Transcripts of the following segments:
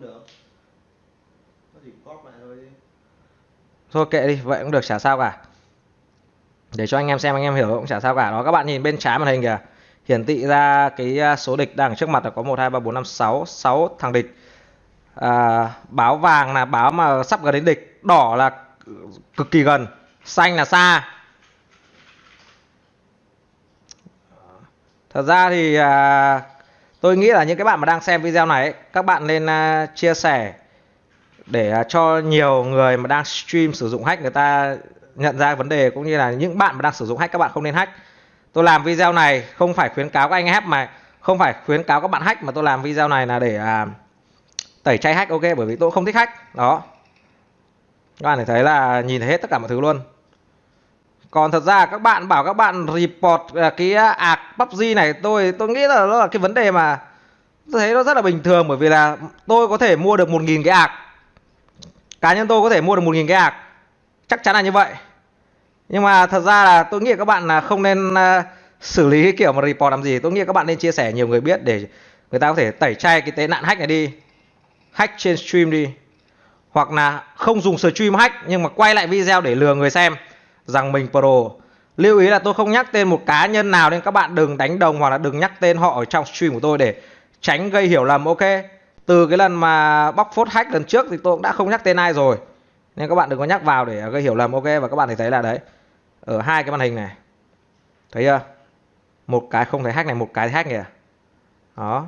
không được. Nó chỉ cóp lại thôi chứ. Thôi kệ đi vậy cũng được chả sao cả. Để cho anh em xem anh em hiểu cũng chả sao cả. Đó các bạn nhìn bên trái màn hình kìa. Hiển thị ra cái à, số địch đang trước mặt là có một hai ba bốn năm sáu sáu thằng địch. À, báo vàng là báo mà sắp gần đến địch. Đỏ là cực kỳ gần. Xanh là xa. Thật ra thì à, tôi nghĩ là những cái bạn mà đang xem video này ấy, các bạn nên uh, chia sẻ để uh, cho nhiều người mà đang stream sử dụng hack người ta nhận ra vấn đề cũng như là những bạn mà đang sử dụng hack các bạn không nên hack. Tôi làm video này không phải khuyến cáo các anh hack mà không phải khuyến cáo các bạn hack mà tôi làm video này là để uh, tẩy chay hack ok? Bởi vì tôi không thích hack. Đó. Các bạn thấy là nhìn thấy hết tất cả mọi thứ luôn còn thật ra các bạn bảo các bạn report à, cái à, ạc PUBG này tôi tôi nghĩ là nó là cái vấn đề mà tôi thấy nó rất là bình thường bởi vì là tôi có thể mua được một nghìn cái ạc cá nhân tôi có thể mua được một nghìn cái ạc chắc chắn là như vậy. Nhưng mà thật ra là tôi nghĩ các bạn là không nên uh, xử lý cái kiểu mà report làm gì. Tôi nghĩ các bạn nên chia sẻ nhiều người biết để người ta có thể tẩy chay cái tệ nạn hack này đi. Hack trên stream đi. Hoặc là không dùng stream hack nhưng mà quay lại video để lừa người xem rằng mình pro. Lưu ý là tôi không nhắc tên một cá nhân nào nên các bạn đừng đánh đồng hoặc là đừng nhắc tên họ ở trong stream của tôi để tránh gây hiểu lầm, ok? Từ cái lần mà bóc phốt hack lần trước thì tôi cũng đã không nhắc tên ai rồi. Nên các bạn đừng có nhắc vào để gây hiểu lầm, ok? Và các bạn thấy là đấy, ở hai cái màn hình này, thấy chưa? Một cái không thấy hack này, một cái hack kìa đó.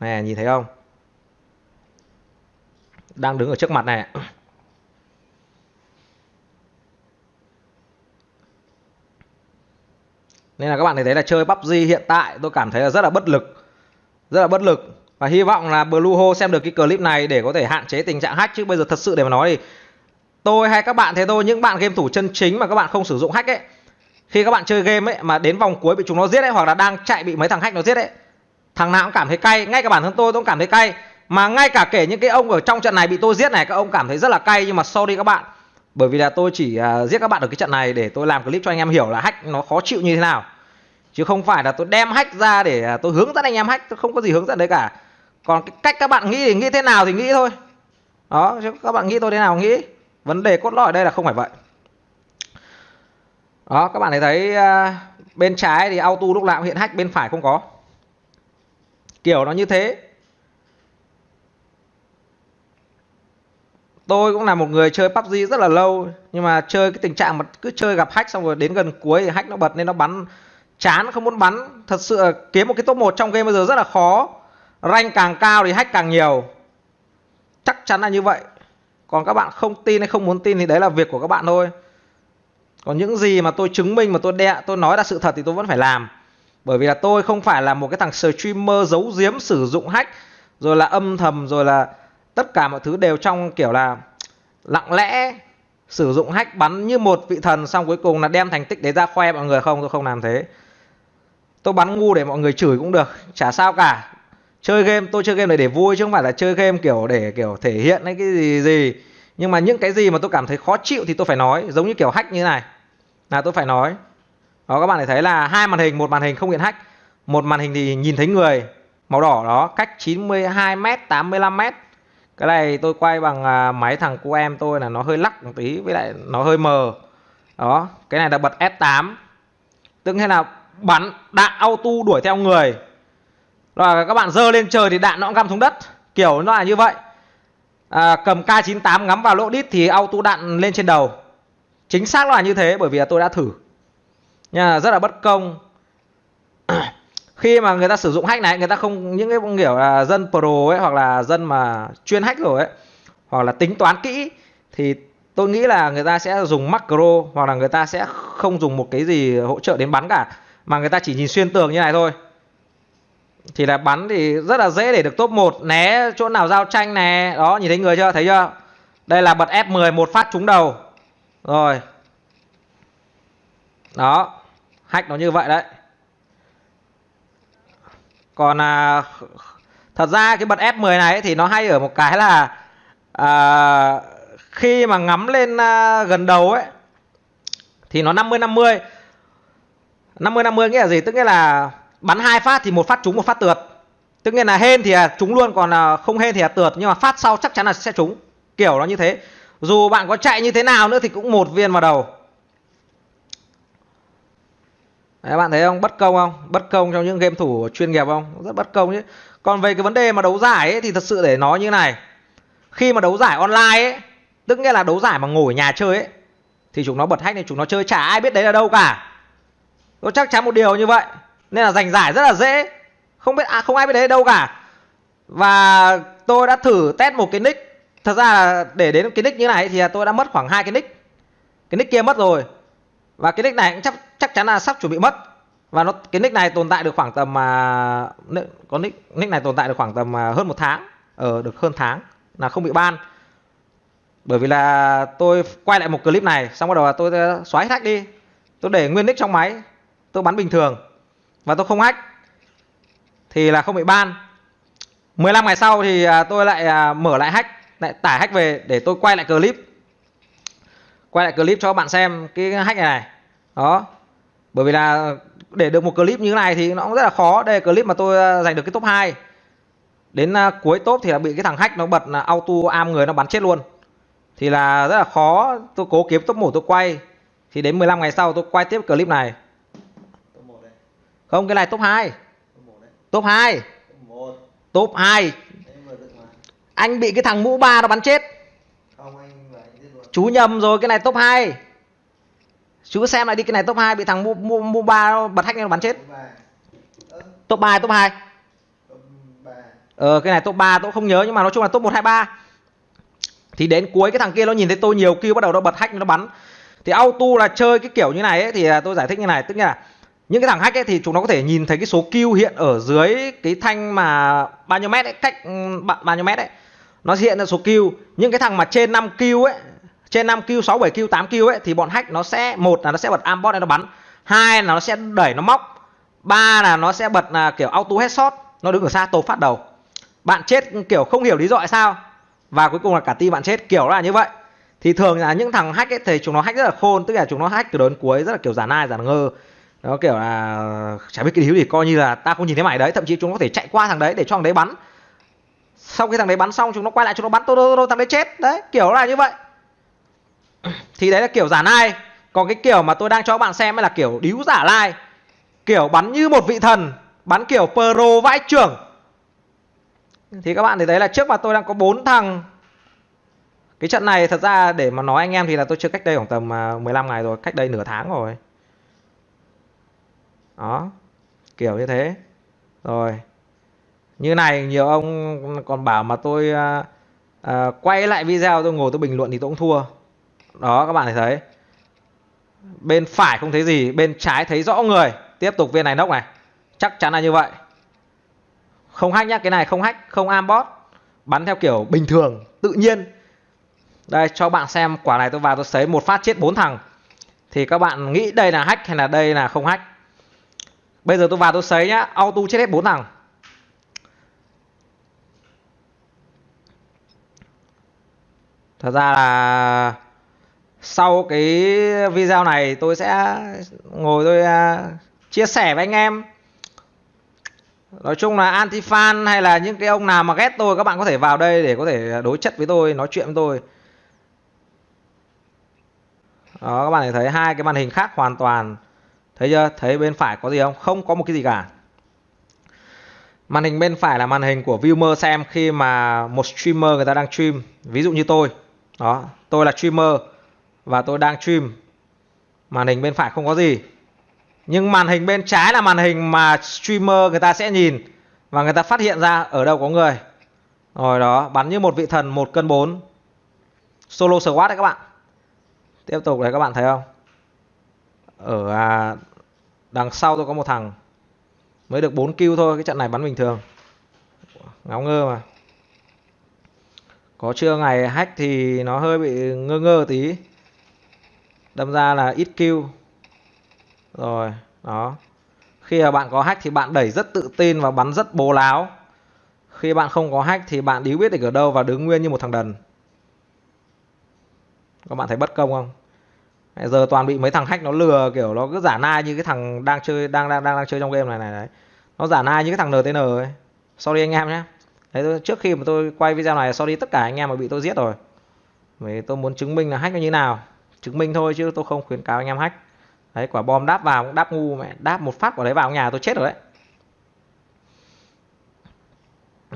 Này nhìn thấy không? Đang đứng ở trước mặt này. Nên là các bạn thấy là chơi PUBG hiện tại, tôi cảm thấy là rất là bất lực. Rất là bất lực. Và hy vọng là Blueho xem được cái clip này để có thể hạn chế tình trạng hack chứ. Bây giờ thật sự để mà nói thì tôi hay các bạn thế thôi, những bạn game thủ chân chính mà các bạn không sử dụng hack ấy, khi các bạn chơi game ấy mà đến vòng cuối bị chúng nó giết ấy, hoặc là đang chạy bị mấy thằng hack nó giết ấy, thằng nào cũng cảm thấy cay. Ngay cả bản thân tôi tôi cũng cảm thấy cay. Mà ngay cả kể những cái ông ở trong trận này bị tôi giết này, các ông cảm thấy rất là cay. Nhưng mà sorry các bạn bởi vì là tôi chỉ uh, giết các bạn ở cái trận này để tôi làm clip cho anh em hiểu là hack nó khó chịu như thế nào. Chứ không phải là tôi đem hack ra để uh, tôi hướng dẫn anh em hack tôi không có gì hướng dẫn đấy cả. Còn cái cách các bạn nghĩ thì nghĩ thế nào thì nghĩ thôi. Đó chứ các bạn nghĩ tôi thế nào nghĩ. Vấn đề cốt lõi ở đây là không phải vậy. Đó các bạn thấy thấy uh, bên trái thì auto lúc nào cũng hiện hack bên phải không có. Kiểu nó như thế. Tôi cũng là một người chơi PUBG rất là lâu, nhưng mà chơi cái tình trạng mà cứ chơi gặp hack xong rồi đến gần cuối thì hack nó bật nên nó bắn. Chán, không muốn bắn. Thật sự kiếm một cái top 1 trong game bây giờ rất là khó. Rank càng cao thì hack càng nhiều. Chắc chắn là như vậy. Còn các bạn không tin hay không muốn tin thì đấy là việc của các bạn thôi. Còn những gì mà tôi chứng minh, mà tôi đe, tôi nói là sự thật thì tôi vẫn phải làm. Bởi vì là tôi không phải là một cái thằng streamer giấu giếm sử dụng hack, rồi là âm thầm, rồi là tất cả mọi thứ đều trong, kiểu là, lặng lẽ sử dụng hack bắn như một vị thần xong cuối cùng là đem thành tích đấy ra khoe mọi người. Không, tôi không làm thế. Tôi bắn ngu để mọi người chửi cũng được, chả sao cả. Chơi game, tôi chơi game này để vui chứ không phải là chơi game kiểu để, kiểu thể hiện hay cái gì gì. Nhưng mà những cái gì mà tôi cảm thấy khó chịu thì tôi phải nói, giống như kiểu hack như này. Là tôi phải nói. Đó, các bạn thấy là hai màn hình, một màn hình không hiện hack, một màn hình thì nhìn thấy người màu đỏ đó, cách 92 m 85 m cái này tôi quay bằng à, máy thằng cu em tôi là nó hơi lắc một tí với lại nó hơi mờ. Đó cái này là bật S8 tức thế là bắn đạn auto đuổi theo người. Rồi các bạn dơ lên trời thì đạn nó cũng găm xuống đất. Kiểu nó là như vậy. À, cầm K98 ngắm vào lỗ đít thì auto đạn lên trên đầu. Chính xác là như thế bởi vì là tôi đã thử. Nha rất là bất công khi mà người ta sử dụng hack này, người ta không, những cái kiểu là dân pro ấy, hoặc là dân mà chuyên hack rồi ấy, hoặc là tính toán kỹ, thì tôi nghĩ là người ta sẽ dùng macro, hoặc là người ta sẽ không dùng một cái gì hỗ trợ đến bắn cả, mà người ta chỉ nhìn xuyên tường như này thôi. Thì là bắn thì rất là dễ để được top 1 né chỗ nào giao tranh nè, đó, nhìn thấy người chưa, thấy chưa? Đây là bật F10 một phát trúng đầu. Rồi. Đó, hack nó như vậy đấy còn à, thật ra cái bật F10 này thì nó hay ở một cái là à, khi mà ngắm lên à, gần đầu ấy thì nó 50 50 50 50 nghĩa là gì? Tức nghĩa là bắn hai phát thì một phát trúng một phát tượt. Tức nghĩa là hên thì là trúng luôn còn là không hên thì là tượt. Nhưng mà phát sau chắc chắn là sẽ trúng. Kiểu nó như thế. Dù bạn có chạy như thế nào nữa thì cũng một viên vào đầu. Đấy, bạn thấy không? Bất công không? Bất công trong những game thủ chuyên nghiệp không? Rất bất công chứ. Còn về cái vấn đề mà đấu giải ấy, thì thật sự để nói như này. Khi mà đấu giải online ấy tức nghĩa là đấu giải mà ngồi ở nhà chơi ấy thì chúng nó bật hack thì chúng nó chơi chả ai biết đấy là đâu cả. Tôi chắc chắn một điều như vậy. Nên là giành giải rất là dễ. Không biết à, không ai biết đấy đâu cả. Và tôi đã thử test một cái nick. Thật ra là để đến cái nick như này thì tôi đã mất khoảng hai cái nick. Cái nick kia mất rồi và cái nick này cũng chắc chắc chắn là sắp chuẩn bị mất. Và nó cái nick này tồn tại được khoảng tầm mà có nick nick này tồn tại được khoảng tầm à, hơn một tháng. Ở ờ, được hơn tháng là không bị ban. Bởi vì là tôi quay lại một clip này xong bắt đầu là tôi à, xóa hết hack đi. Tôi để nguyên nick trong máy tôi bắn bình thường. Và tôi không hack thì là không bị ban. 15 ngày sau thì à, tôi lại mở lại hack lại tải hack về để tôi quay lại clip quay lại clip cho các bạn xem cái hack này này. Đó. Bởi vì là để được một clip như thế này thì nó cũng rất là khó. Đây là clip mà tôi ờ, giành được cái top 2 đến ờ, cuối top thì là bị cái thằng hack nó bật là auto am người nó bắn chết luôn. Thì là rất là khó. Tôi cố kiếm top 1 tôi quay. Thì đến 15 ngày sau tôi quay tiếp clip này. Không, cái này top 2 top 2 top 2 anh bị cái thằng mũ ba nó bắn chết chú nhầm rồi cái này top 2 chú xem lại đi cái này top 2 bị thằng mua mua mua ba bật hack nó bắn chết. Top 3 top 2 ờ cái này top 3 tôi không nhớ nhưng mà nói chung là top 1 2 3 thì đến cuối cái thằng kia nó nhìn thấy tôi nhiều kêu bắt đầu nó bật hack nó bắn. Thì auto là chơi cái kiểu như này ấy, thì à, tôi giải thích như này. Tức là những cái thằng hack ấy thì chúng nó có thể nhìn thấy cái số kill hiện ở dưới cái thanh mà bao nhiêu mét ấy, cách ừ, bao nhiêu mét ấy. Nó hiện là số kill. Những cái thằng mà trên 5 kill ấy trên 5 kill 6 7 kill 8 kill ấy, thì bọn hack nó sẽ, một là nó sẽ bật ambot để nó bắn, hai là nó sẽ đẩy nó móc, ba là nó sẽ bật là kiểu auto headshot, nó đứng ở xa tột phát đầu. Bạn chết, kiểu, không hiểu lý do tại sao, và cuối cùng là cả team bạn chết, kiểu là như vậy. Thì thường là những thằng hack ấy, thì chúng nó hack rất là khôn, tức là chúng nó hack từ đến cuối rất là kiểu giả nai, giả ngơ. Nó kiểu là, chả biết cái hiếu gì, coi như là ta không nhìn thấy mày đấy, thậm chí chúng nó có thể chạy qua thằng đấy để cho thằng đấy bắn. Sau khi thằng đấy bắn xong, chúng nó quay lại, chúng nó bắn tôi thằng đấy chết. Đấy, kiểu là như vậy thì đấy là kiểu giả nai còn cái kiểu mà tôi đang cho các bạn xem là kiểu điếu giả lai. Kiểu bắn như một vị thần bắn kiểu pro vãi trưởng. Thì các bạn thấy đấy là trước mà tôi đang có bốn thằng. Cái trận này thật ra để mà nói anh em thì là tôi chưa cách đây khoảng tầm à, 15 ngày rồi cách đây nửa tháng rồi. Đó kiểu như thế. Rồi như này nhiều ông còn bảo mà tôi uh, uh, quay lại video tôi ngồi tôi bình luận thì tôi cũng thua đó, các bạn thấy bên phải không thấy gì, bên trái thấy rõ người. Tiếp tục viên này nốc này. Chắc chắn là như vậy. Không hack nhá, cái này không hack, không ambot bắn theo kiểu bình thường, tự nhiên. Đây, cho bạn xem quả này tôi vào tôi sấy một phát chết bốn thằng. Thì các bạn nghĩ đây là hack hay là đây là không hack? Bây giờ tôi vào tôi sấy nhá, auto chết hết bốn thằng. Thật ra là sau cái video này, tôi sẽ ngồi tôi à, chia sẻ với anh em. Nói chung là anti fan hay là những cái ông nào mà ghét tôi, các bạn có thể vào đây để có thể đối chất với tôi, nói chuyện với tôi. Đó, các bạn thấy hai cái màn hình khác hoàn toàn. Thấy chưa? Thấy bên phải có gì không? Không có một cái gì cả. Màn hình bên phải là màn hình của viewer xem khi mà một streamer người ta đang stream. Ví dụ như tôi. Đó, tôi là streamer và tôi đang stream. Màn hình bên phải không có gì. Nhưng màn hình bên trái là màn hình mà streamer người ta sẽ nhìn. Và người ta phát hiện ra ở đâu có người. Rồi đó bắn như một vị thần một cân 4 solo squad đấy các bạn. Tiếp tục đấy các bạn thấy không? Ở à, đằng sau tôi có một thằng. Mới được 4 kill thôi cái trận này bắn bình thường. Ngáo ngơ mà. Có chưa ngày hack thì nó hơi bị ngơ ngơ tí đâm ra là ít kill. Rồi đó. Khi mà bạn có hack thì bạn đẩy rất tự tin và bắn rất bố láo. Khi bạn không có hack thì bạn đi biết được ở đâu và đứng nguyên như một thằng đần. Các bạn thấy bất công không? Giờ toàn bị mấy thằng hack nó lừa kiểu nó cứ giả nai như cái thằng đang chơi đang đang đang đang chơi trong game này này đấy nó giả nai như cái thằng NTN ấy. Sorry anh em nhé. Đấy, tôi, trước khi mà tôi quay video này sorry tất cả anh em mà bị tôi giết rồi. Vì tôi muốn chứng minh là hack nó như nào chứng minh thôi chứ tôi không khuyến cáo anh em hack. Đấy, quả bom đáp vào cũng đáp ngu mẹ đáp một phát quả đấy vào nhà tôi chết rồi đấy.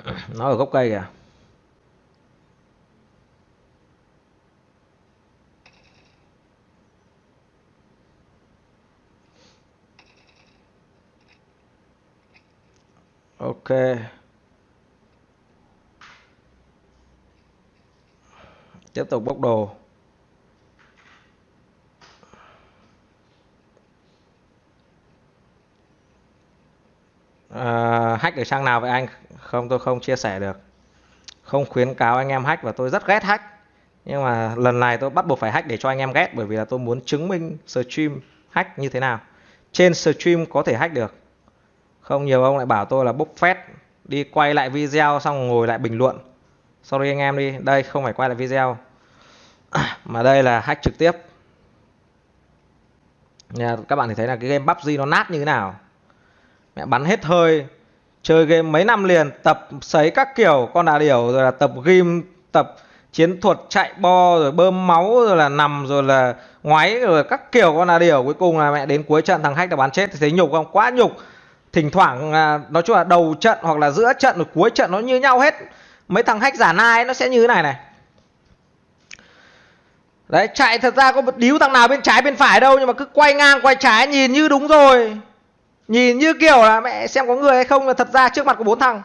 Nó ở gốc cây kìa. Ok. Tiếp tục bốc đồ. À, hack ở trang nào vậy anh? Không tôi không chia sẻ được. Không khuyến cáo anh em hack và tôi rất ghét hack. Nhưng mà lần này tôi bắt buộc phải hack để cho anh em ghét bởi vì là tôi muốn chứng minh stream hack như thế nào. Trên stream có thể hack được. Không nhiều ông lại bảo tôi là bốc phét. Đi quay lại video xong ngồi lại bình luận. Sorry anh em đi đây không phải quay lại video. Mà đây là hack trực tiếp. Nhà, các bạn thì thấy là cái game PUBG nó nát như thế nào? Mẹ bắn hết hơi, chơi game mấy năm liền, tập sấy các kiểu, con đà điểu, rồi là tập ghim, tập chiến thuật chạy bo, rồi bơm máu, rồi là nằm, rồi là ngoáy, rồi các kiểu con đà điểu. Cuối cùng là mẹ đến cuối trận, thằng hack đã bắn chết. Thì thấy nhục không? Quá nhục. Thỉnh thoảng à, nói chung là đầu trận hoặc là giữa trận rồi cuối trận nó như nhau hết. Mấy thằng hack giả nai, nó sẽ như thế này này. Đấy, chạy thật ra có điếu thằng nào bên trái bên phải đâu, nhưng mà cứ quay ngang, quay trái, nhìn như đúng rồi nhìn như kiểu là mẹ xem có người hay không là thật ra trước mặt có bốn thằng.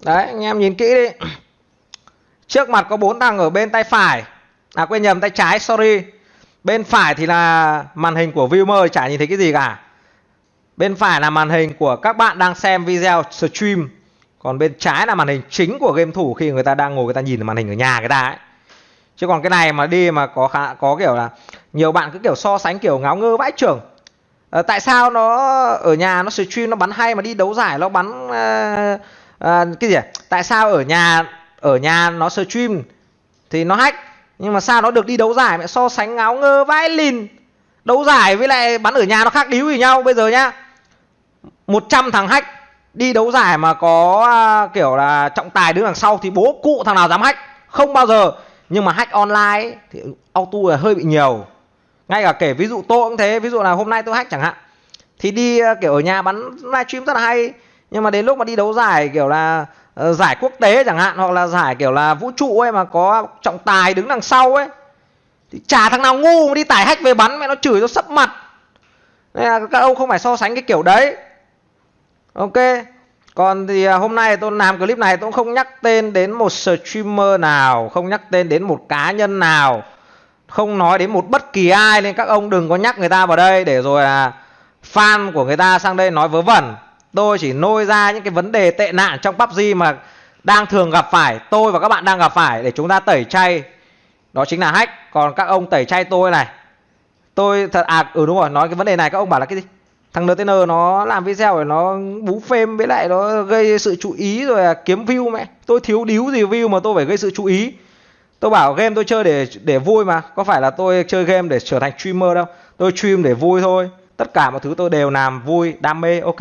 Đấy anh em nhìn kỹ đi. Trước mặt có bốn thằng ở bên tay phải. À quên nhầm tay trái sorry. Bên phải thì là màn hình của viewer chả nhìn thấy cái gì cả. Bên phải là màn hình của các bạn đang xem video stream. Còn bên trái là màn hình chính của game thủ khi người ta đang ngồi người ta nhìn màn hình ở nhà người ta ấy. Chứ còn cái này mà đi mà có khá, có kiểu là nhiều bạn cứ kiểu so sánh kiểu ngáo ngơ vãi trưởng. À, tại sao nó ở nhà nó stream nó bắn hay mà đi đấu giải nó bắn à, à, cái gì à? tại sao ở nhà ở nhà nó stream thì nó hack nhưng mà sao nó được đi đấu giải mẹ so sánh ngáo ngơ vãi lìn? Đấu giải với lại bắn ở nhà nó khác điếu gì nhau bây giờ nhá. 100 thằng hack đi đấu giải mà có à, kiểu là trọng tài đứng đằng sau thì bố cụ thằng nào dám hack? Không bao giờ. Nhưng mà hack online ấy, thì auto là hơi bị nhiều ngay cả kể ví dụ tôi cũng thế ví dụ là hôm nay tôi hack chẳng hạn thì đi ờ, kiểu ở nhà bắn livestream rất là hay nhưng mà đến lúc mà đi đấu giải kiểu là uh, giải quốc tế chẳng hạn hoặc là giải kiểu là vũ trụ ấy mà có trọng tài đứng đằng sau ấy thì chả thằng nào ngu mà đi tải hack về bắn mẹ nó chửi nó sấp mặt. Nên là các ông không phải so sánh cái kiểu đấy. Ok còn thì ờ, hôm nay tôi làm clip này tôi cũng không nhắc tên đến một streamer nào không nhắc tên đến một cá nhân nào không nói đến một bất kỳ ai nên các ông đừng có nhắc người ta vào đây để rồi là fan của người ta sang đây nói vớ vẩn. Tôi chỉ nôi ra những cái vấn đề tệ nạn trong PUBG mà đang thường gặp phải, tôi và các bạn đang gặp phải để chúng ta tẩy chay. Đó chính là hack. Còn các ông tẩy chay tôi này. Tôi thật à ừ đúng rồi, nói cái vấn đề này các ông bảo là cái gì? Thằng NTN nó làm video rồi, nó bú phêm với lại nó gây sự chú ý rồi là kiếm view mẹ. Tôi thiếu điếu gì view mà tôi phải gây sự chú ý tôi bảo game tôi chơi để để vui mà. Có phải là tôi chơi game để trở thành streamer đâu. Tôi stream để vui thôi. Tất cả mọi thứ tôi đều làm vui, đam mê, ok.